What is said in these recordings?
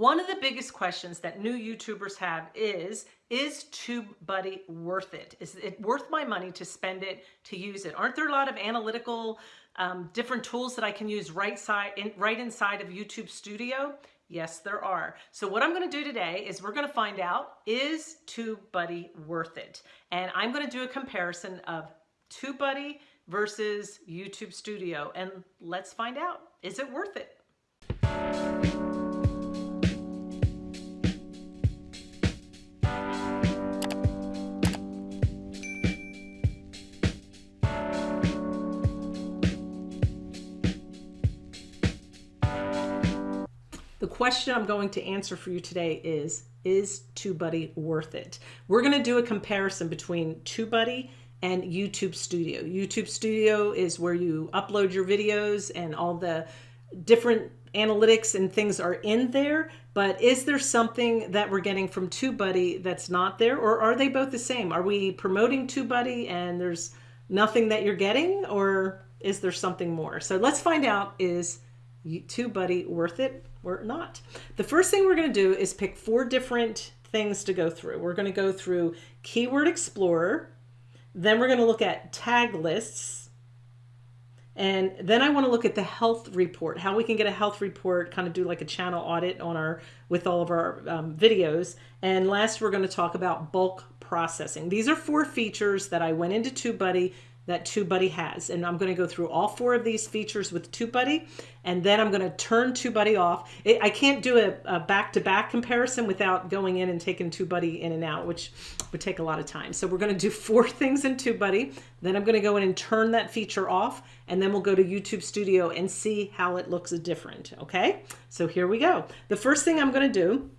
One of the biggest questions that new YouTubers have is, is TubeBuddy worth it? Is it worth my money to spend it, to use it? Aren't there a lot of analytical um, different tools that I can use right, side, in, right inside of YouTube Studio? Yes, there are. So what I'm gonna do today is we're gonna find out, is TubeBuddy worth it? And I'm gonna do a comparison of TubeBuddy versus YouTube Studio. And let's find out, is it worth it? Question I'm going to answer for you today is, is TubeBuddy worth it? We're going to do a comparison between TubeBuddy and YouTube Studio. YouTube Studio is where you upload your videos and all the different analytics and things are in there, but is there something that we're getting from TubeBuddy that's not there, or are they both the same? Are we promoting TubeBuddy and there's nothing that you're getting, or is there something more? So let's find out, is TubeBuddy worth it? We're not. The first thing we're going to do is pick four different things to go through. We're going to go through Keyword Explorer, then we're going to look at tag lists, and then I want to look at the health report, how we can get a health report, kind of do like a channel audit on our with all of our um, videos. And last, we're going to talk about bulk processing. These are four features that I went into TubeBuddy that TubeBuddy has. And I'm going to go through all four of these features with TubeBuddy, and then I'm going to turn TubeBuddy off. It, I can't do a back-to-back -back comparison without going in and taking TubeBuddy in and out, which would take a lot of time. So we're going to do four things in TubeBuddy. Then I'm going to go in and turn that feature off, and then we'll go to YouTube Studio and see how it looks different. Okay, so here we go. The first thing I'm going to do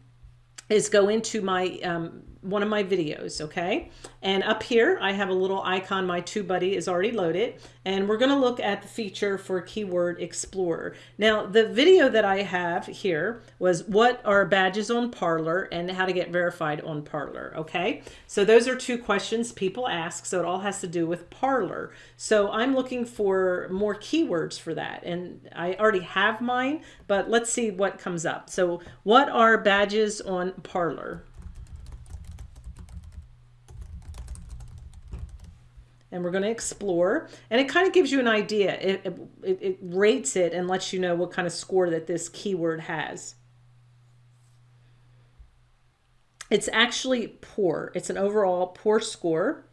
is go into my um, one of my videos, okay? And up here, I have a little icon, my TubeBuddy is already loaded, and we're gonna look at the feature for Keyword Explorer. Now, the video that I have here was what are badges on Parler and how to get verified on Parler, okay? So those are two questions people ask, so it all has to do with Parler. So I'm looking for more keywords for that, and I already have mine, but let's see what comes up. So what are badges on Parler? And we're going to explore. And it kind of gives you an idea. It, it, it, rates it and lets you know what kind of score that this keyword has. It's actually poor. It's an overall poor score.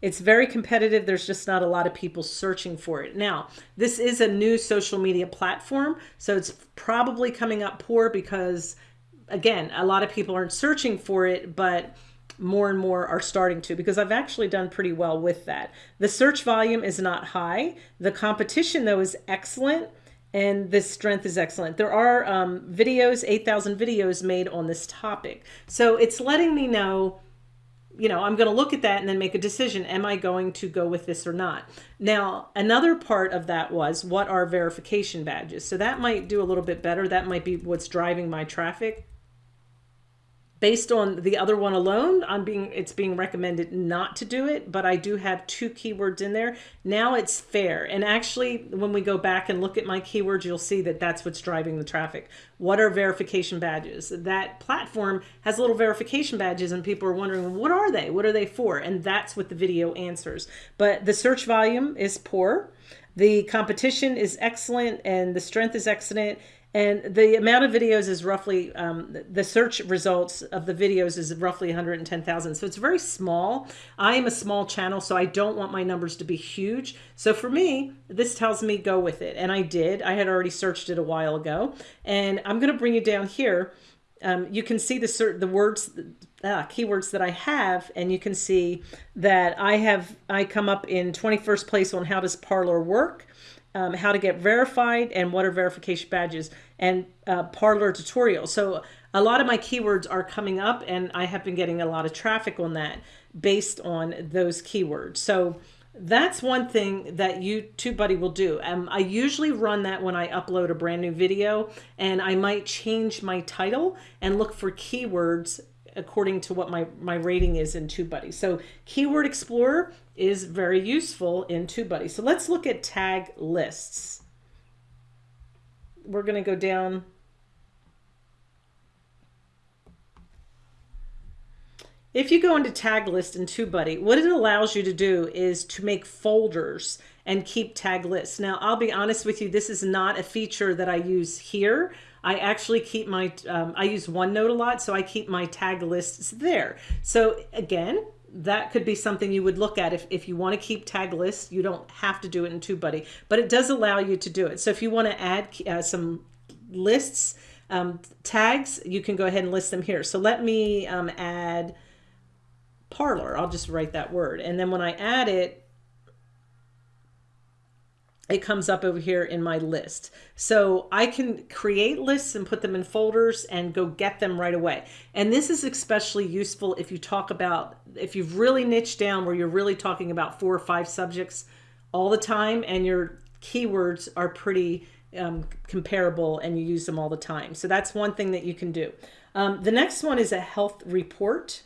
It's very competitive. There's just not a lot of people searching for it. Now this is a new social media platform so it's probably coming up poor because again a lot of people aren't searching for it but more and more are starting to because I've actually done pretty well with that. The search volume is not high. The competition though is excellent and the strength is excellent. There are um, videos, 8,000 videos made on this topic. So it's letting me know, you know, I'm going to look at that and then make a decision. Am I going to go with this or not? Now, another part of that was what are verification badges? So that might do a little bit better. That might be what's driving my traffic based on the other one alone i'm being it's being recommended not to do it but i do have two keywords in there. Now it's fair. And actually when we go back and look at my keywords you'll see that that's what's driving the traffic. What are verification badges? That platform has little verification badges and people are wondering what are they? What are they for? And that's what the video answers. But the search volume is poor. The competition is excellent and the strength is excellent and the amount of videos is roughly, um, the search results of the videos is roughly 110,000. So it's very small. I am a small channel, so I don't want my numbers to be huge. So for me, this tells me go with it. And I did. I had already searched it a while ago. And I'm going to bring you down here. Um, you can see the the words, uh, keywords that I have, and you can see that I have, I come up in 21st place on how does Parler work um, how to get verified and what are verification badges and uh, Parler tutorial. So a lot of my keywords are coming up and I have been getting a lot of traffic on that based on those keywords. So that's one thing that TubeBuddy will do. Um, I usually run that when I upload a brand new video and I might change my title and look for keywords according to what my, my rating is in TubeBuddy. So Keyword Explorer is very useful in TubeBuddy. So let's look at tag lists we're going to go down. If you go into tag list in TubeBuddy, what it allows you to do is to make folders and keep tag lists. Now, I'll be honest with you, this is not a feature that I use here. I actually keep my, um, I use OneNote a lot, so I keep my tag lists there. So again, that could be something you would look at if, if you want to keep tag lists. You don't have to do it in TubeBuddy, but it does allow you to do it. So if you want to add uh, some lists, um, tags, you can go ahead and list them here. So let me um, add Parler. I'll just write that word. And then when I add it, it comes up over here in my list. So I can create lists and put them in folders and go get them right away. And this is especially useful if you talk about, if you've really niched down where you're really talking about four or five subjects all the time and your keywords are pretty um, comparable and you use them all the time. So that's one thing that you can do. Um, the next one is a health report.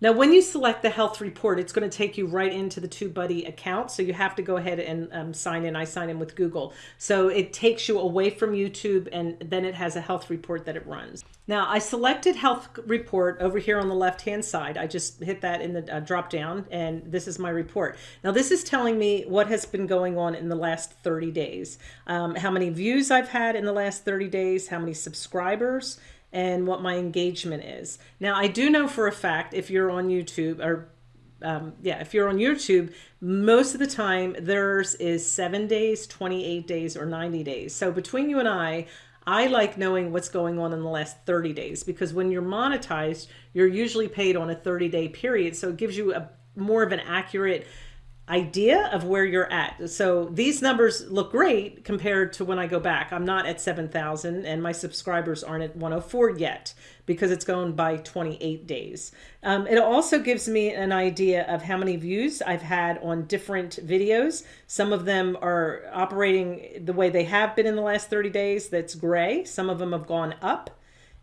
Now, when you select the health report, it's going to take you right into the TubeBuddy account. So you have to go ahead and um, sign in. I sign in with Google. So it takes you away from YouTube and then it has a health report that it runs. Now I selected health report over here on the left hand side. I just hit that in the uh, drop down and this is my report. Now this is telling me what has been going on in the last 30 days. Um, how many views I've had in the last 30 days, how many subscribers, and what my engagement is. Now, I do know for a fact if you're on YouTube or um, yeah, if you're on YouTube, most of the time theirs is seven days, 28 days, or 90 days. So between you and I, I like knowing what's going on in the last 30 days because when you're monetized, you're usually paid on a 30 day period. So it gives you a more of an accurate idea of where you're at. So these numbers look great compared to when I go back. I'm not at 7,000 and my subscribers aren't at 104 yet because it's going by 28 days. Um, it also gives me an idea of how many views I've had on different videos. Some of them are operating the way they have been in the last 30 days. That's gray. Some of them have gone up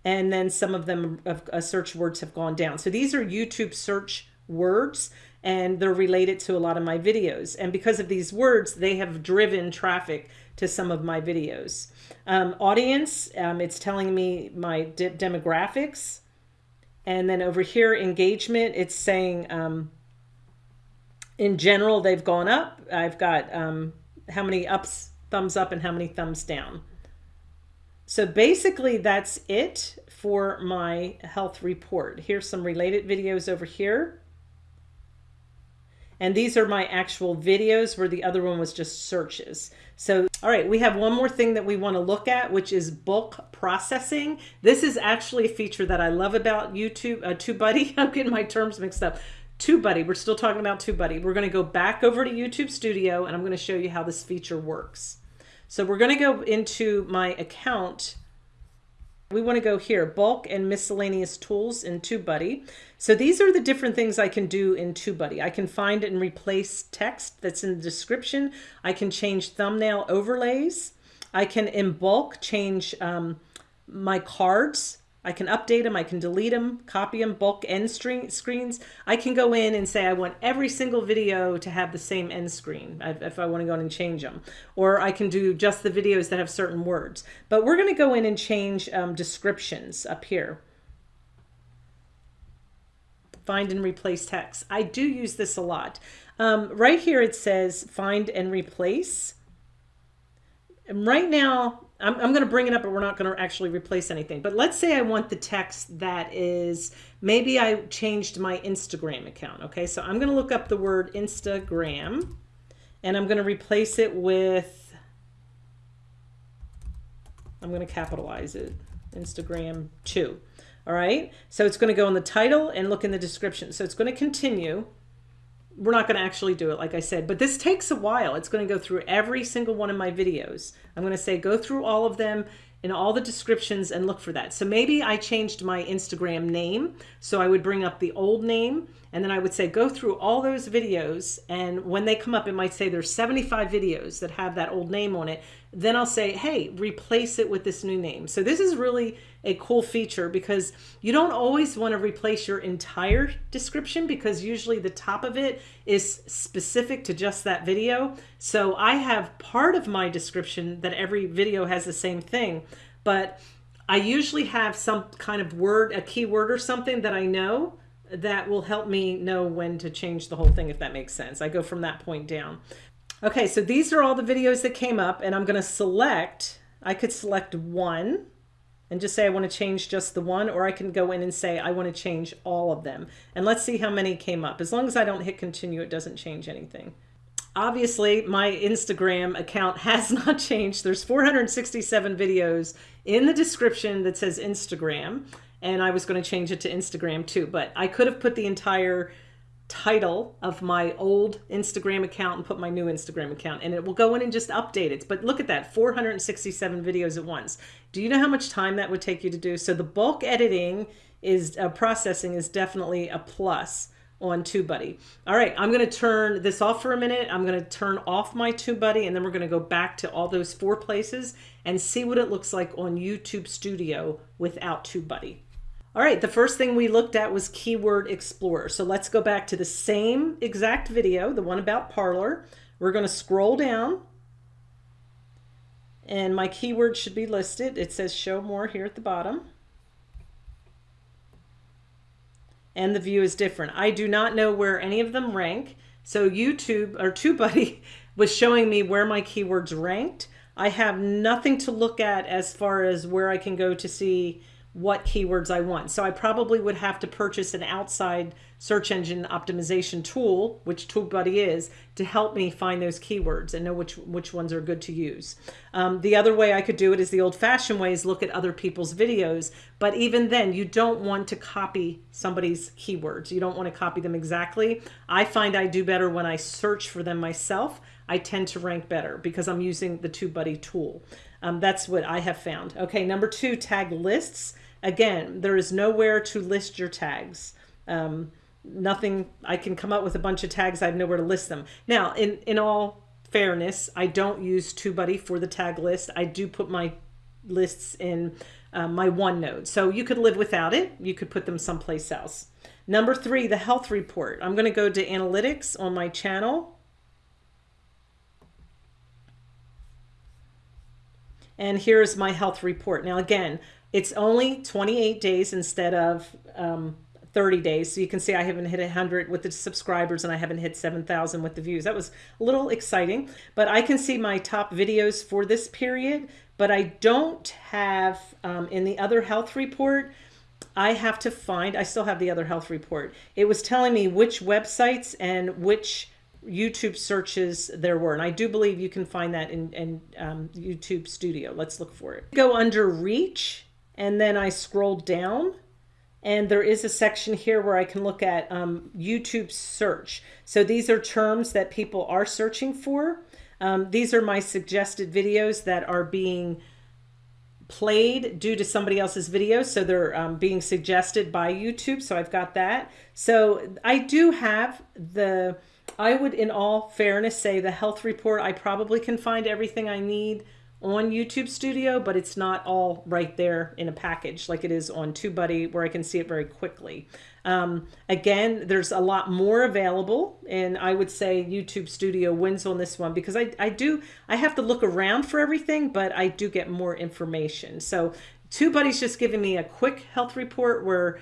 and then some of them of uh, search words have gone down. So these are YouTube search words and they're related to a lot of my videos. And because of these words, they have driven traffic to some of my videos. Um, audience, um, it's telling me my de demographics. And then over here, engagement, it's saying um, in general, they've gone up. I've got um, how many ups, thumbs up, and how many thumbs down. So basically that's it for my health report. Here's some related videos over here. And these are my actual videos where the other one was just searches. So, all right, we have one more thing that we want to look at, which is bulk processing. This is actually a feature that I love about YouTube, uh, TubeBuddy. I'm getting my terms mixed up. TubeBuddy, we're still talking about TubeBuddy. We're going to go back over to YouTube Studio and I'm going to show you how this feature works. So we're going to go into my account we want to go here, bulk and miscellaneous tools in TubeBuddy. So these are the different things I can do in TubeBuddy. I can find and replace text that's in the description. I can change thumbnail overlays. I can in bulk change um, my cards I can update them, I can delete them, copy them, bulk end screens. I can go in and say I want every single video to have the same end screen if I want to go in and change them. Or I can do just the videos that have certain words. But we're going to go in and change um, descriptions up here. Find and replace text. I do use this a lot. Um, right here it says find and replace. And right now I'm, I'm going to bring it up, but we're not going to actually replace anything. But let's say I want the text that is, maybe I changed my Instagram account. Okay, so I'm going to look up the word Instagram and I'm going to replace it with, I'm going to capitalize it, Instagram 2. All right, so it's going to go in the title and look in the description. So it's going to continue we're not going to actually do it like I said but this takes a while. It's going to go through every single one of my videos. I'm going to say go through all of them in all the descriptions and look for that. So maybe I changed my Instagram name so I would bring up the old name and then I would say go through all those videos and when they come up it might say there's 75 videos that have that old name on it then I'll say hey replace it with this new name so this is really a cool feature because you don't always want to replace your entire description because usually the top of it is specific to just that video. So I have part of my description that every video has the same thing, but I usually have some kind of word, a keyword or something that I know that will help me know when to change the whole thing, if that makes sense. I go from that point down. Okay, so these are all the videos that came up and I'm gonna select, I could select one and just say I want to change just the one, or I can go in and say I want to change all of them. And let's see how many came up. As long as I don't hit continue, it doesn't change anything. Obviously, my Instagram account has not changed. There's 467 videos in the description that says Instagram, and I was going to change it to Instagram too, but I could have put the entire title of my old Instagram account and put my new Instagram account and it will go in and just update it. But look at that, 467 videos at once. Do you know how much time that would take you to do? So the bulk editing is uh, processing is definitely a plus on TubeBuddy. All right, I'm going to turn this off for a minute. I'm going to turn off my TubeBuddy and then we're going to go back to all those four places and see what it looks like on YouTube Studio without TubeBuddy. All right, the first thing we looked at was Keyword Explorer. So let's go back to the same exact video, the one about Parler. We're going to scroll down and my keyword should be listed. It says show more here at the bottom. And the view is different. I do not know where any of them rank. So YouTube or TubeBuddy was showing me where my keywords ranked. I have nothing to look at as far as where I can go to see what keywords I want. So I probably would have to purchase an outside search engine optimization tool, which TubeBuddy is, to help me find those keywords and know which, which ones are good to use. Um, the other way I could do it is the old fashioned way is look at other people's videos. But even then, you don't want to copy somebody's keywords. You don't want to copy them exactly. I find I do better when I search for them myself. I tend to rank better because I'm using the TubeBuddy tool. Um, that's what I have found. Okay, number two, tag lists. Again, there is nowhere to list your tags. Um, nothing, I can come up with a bunch of tags, I have nowhere to list them. Now, in, in all fairness, I don't use TubeBuddy for the tag list. I do put my lists in uh, my OneNote. So you could live without it. You could put them someplace else. Number three, the health report. I'm going to go to analytics on my channel. And here's my health report. Now, again, it's only 28 days instead of um, 30 days. So you can see I haven't hit 100 with the subscribers and I haven't hit 7,000 with the views. That was a little exciting, but I can see my top videos for this period, but I don't have um, in the other health report, I have to find, I still have the other health report. It was telling me which websites and which YouTube searches there were. And I do believe you can find that in, in um, YouTube Studio. Let's look for it. Go under reach and then I scroll down and there is a section here where I can look at um, YouTube search. So these are terms that people are searching for. Um, these are my suggested videos that are being played due to somebody else's videos. So they're um, being suggested by YouTube. So I've got that. So I do have the, I would in all fairness say the health report, I probably can find everything I need on YouTube Studio, but it's not all right there in a package like it is on TubeBuddy where I can see it very quickly. Um, again, there's a lot more available and I would say YouTube Studio wins on this one because I, I do, I have to look around for everything, but I do get more information. So TubeBuddy's just giving me a quick health report where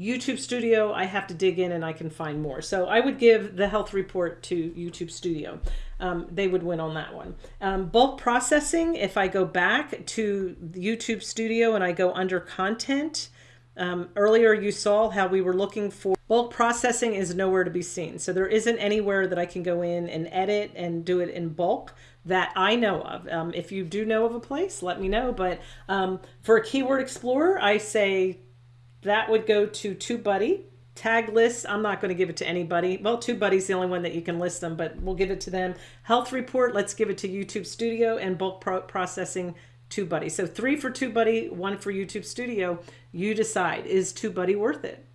YouTube Studio, I have to dig in and I can find more. So I would give the health report to YouTube Studio. Um, they would win on that one. Um, bulk processing, if I go back to YouTube Studio and I go under content, um, earlier you saw how we were looking for bulk processing is nowhere to be seen. So there isn't anywhere that I can go in and edit and do it in bulk that I know of. Um, if you do know of a place, let me know. But um, for a keyword explorer, I say that would go to TubeBuddy. Tag list, I'm not going to give it to anybody. Well, TubeBuddy's the only one that you can list them, but we'll give it to them. Health report, let's give it to YouTube Studio and bulk pro processing TubeBuddy. So three for TubeBuddy, one for YouTube Studio. You decide, is TubeBuddy worth it?